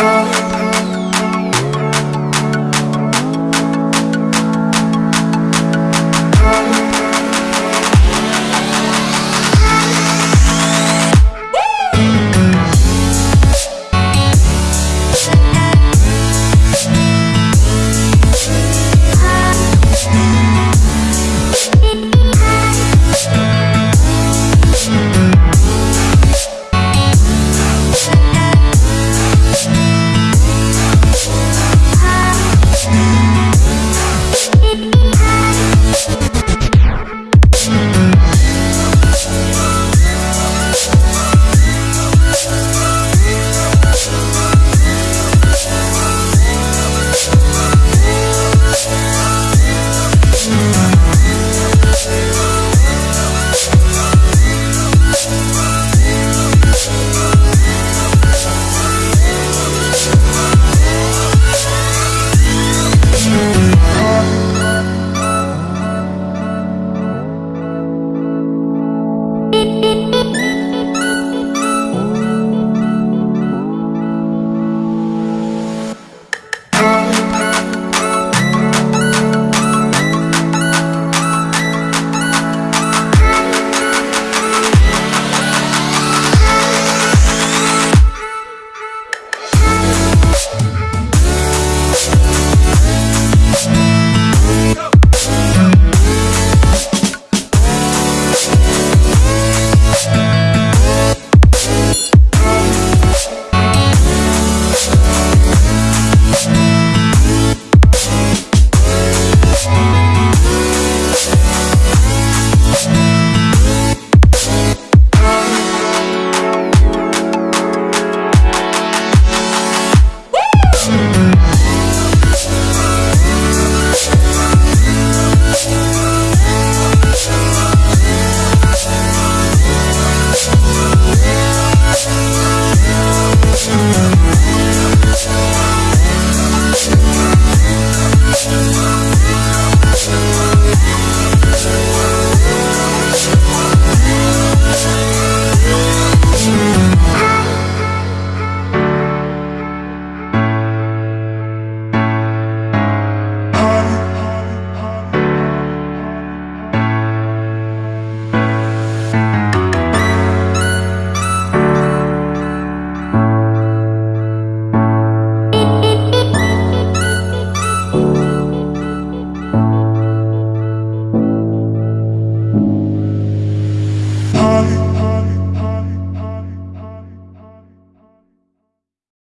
oh.